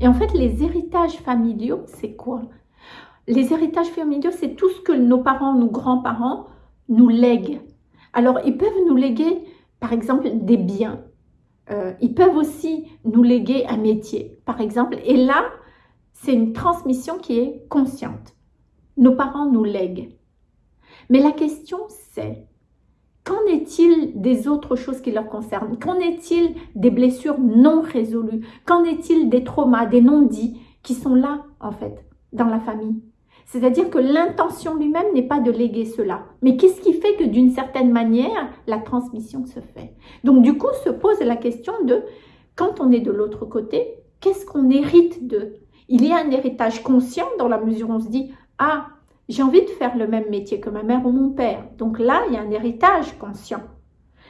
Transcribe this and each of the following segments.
Et en fait, les héritages familiaux, c'est quoi? Les héritages familiaux, c'est tout ce que nos parents, nos grands-parents nous lèguent. Alors, ils peuvent nous léguer, par exemple, des biens. Euh, ils peuvent aussi nous léguer un métier, par exemple. Et là, c'est une transmission qui est consciente. Nos parents nous lèguent. Mais la question, c'est Qu'en est-il des autres choses qui leur concernent? Qu'en est-il des blessures non résolues? Qu'en est-il des traumas, des non-dits qui sont là, en fait, dans la famille? C'est-à-dire que l'intention lui-même n'est pas de léguer cela. Mais qu'est-ce qui fait que d'une certaine manière, la transmission se fait? Donc du coup, se pose la question de, quand on est de l'autre côté, qu'est-ce qu'on hérite de Il y a un héritage conscient dans la mesure où on se dit, ah, j'ai envie de faire le même métier que ma mère ou mon père. Donc là, il y a un héritage conscient.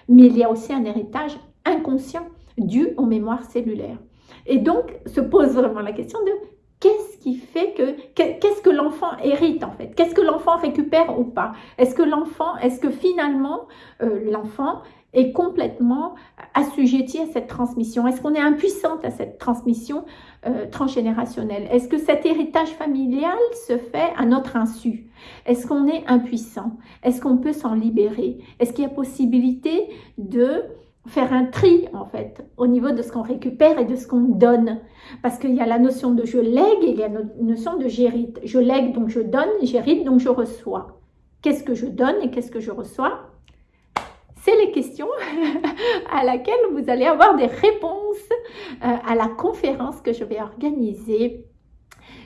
Mais il y a aussi un héritage inconscient dû aux mémoires cellulaires. Et donc, se pose vraiment la question de qu'est-ce qui fait que, qu'est-ce que l'enfant hérite en fait? Qu'est-ce que l'enfant récupère ou pas? Est-ce que l'enfant, est-ce que finalement, euh, l'enfant est complètement assujetti à cette transmission. Est-ce qu'on est impuissante à cette transmission euh, transgénérationnelle? Est-ce que cet héritage familial se fait à notre insu? Est-ce qu'on est impuissant? Est-ce qu'on peut s'en libérer? Est-ce qu'il y a possibilité de faire un tri en fait au niveau de ce qu'on récupère et de ce qu'on donne? Parce qu'il y a la notion de je lègue et il y a la notion de j'hérite. Je lègue donc je donne j'hérite donc je reçois. Qu'est-ce que je donne et qu'est-ce que je reçois? C'est les questions à laquelle vous allez avoir des réponses euh, à la conférence que je vais organiser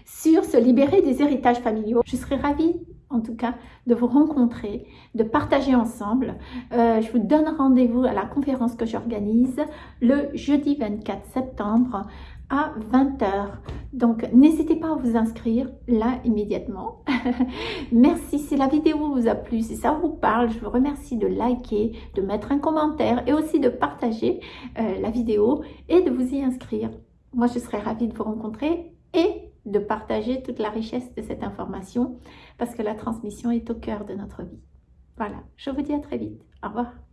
sur se libérer des héritages familiaux. Je serai ravie en tout cas de vous rencontrer, de partager ensemble. Euh, je vous donne rendez-vous à la conférence que j'organise le jeudi 24 septembre à 20h. Donc, n'hésitez pas à vous inscrire là immédiatement. Merci si la vidéo vous a plu, si ça vous parle, je vous remercie de liker, de mettre un commentaire et aussi de partager euh, la vidéo et de vous y inscrire. Moi, je serais ravie de vous rencontrer et de partager toute la richesse de cette information parce que la transmission est au cœur de notre vie. Voilà, je vous dis à très vite. Au revoir.